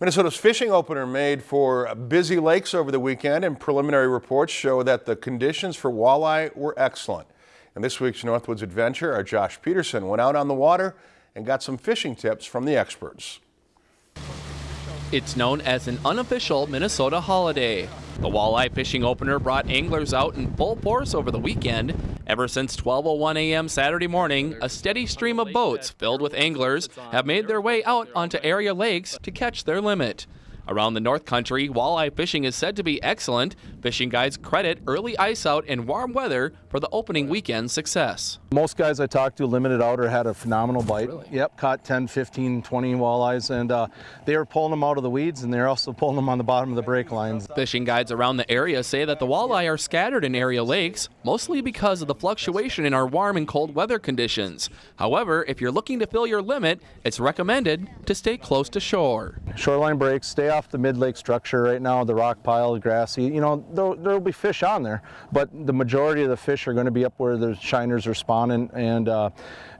Minnesota's fishing opener made for busy lakes over the weekend and preliminary reports show that the conditions for walleye were excellent. In this week's Northwoods Adventure, our Josh Peterson went out on the water and got some fishing tips from the experts. It's known as an unofficial Minnesota holiday. The walleye fishing opener brought anglers out in full force over the weekend. Ever since 12:01 a.m. Saturday morning, a steady stream of boats filled with anglers have made their way out onto area lakes to catch their limit. Around the North Country, walleye fishing is said to be excellent. Fishing guides credit early ice out and warm weather for the opening weekend success. Most guys I talked to limited out or had a phenomenal bite. Really? Yep, caught 10, 15, 20 walleyes, and uh, they were pulling them out of the weeds and they're also pulling them on the bottom of the break lines. Fishing guides around the area say that the walleye are scattered in area lakes, mostly because of the fluctuation in our warm and cold weather conditions. However, if you're looking to fill your limit, it's recommended to stay close to shore. Shoreline breaks, stay off the mid-lake structure right now, the rock pile, the grassy, you know, there'll, there'll, be fish on there, but the majority of the fish are going to be up where the shiners are spawning and uh,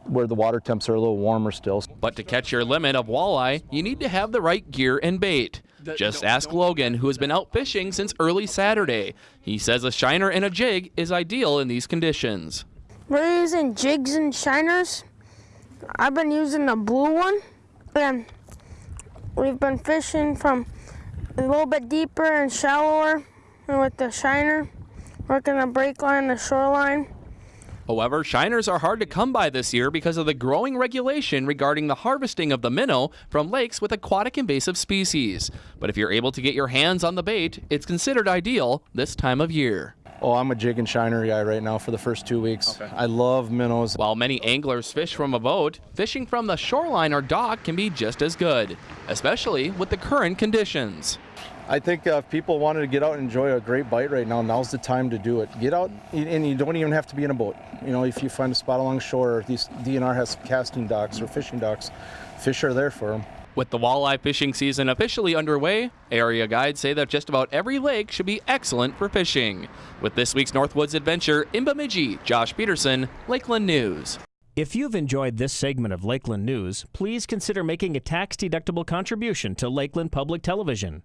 where the water temps are a little warmer still. But to catch your limit of walleye, you need to have the right gear and bait. Just ask Logan, who has been out fishing since early Saturday. He says a shiner and a jig is ideal in these conditions. We're using jigs and shiners. I've been using the blue one, and we've been fishing from a little bit deeper and shallower and with the shiner, working the break line, the shoreline. However, shiners are hard to come by this year because of the growing regulation regarding the harvesting of the minnow from lakes with aquatic invasive species. But if you're able to get your hands on the bait, it's considered ideal this time of year. Oh, I'm a jig and shiner guy right now for the first two weeks. Okay. I love minnows. While many anglers fish from a boat, fishing from the shoreline or dock can be just as good, especially with the current conditions. I think uh, if people wanted to get out and enjoy a great bite right now, now's the time to do it. Get out, and you don't even have to be in a boat. You know, if you find a spot along shore, these DNR has casting docks or fishing docks, fish are there for them. With the walleye fishing season officially underway, area guides say that just about every lake should be excellent for fishing. With this week's Northwoods Adventure in Bemidji, Josh Peterson, Lakeland News. If you've enjoyed this segment of Lakeland News, please consider making a tax-deductible contribution to Lakeland Public Television.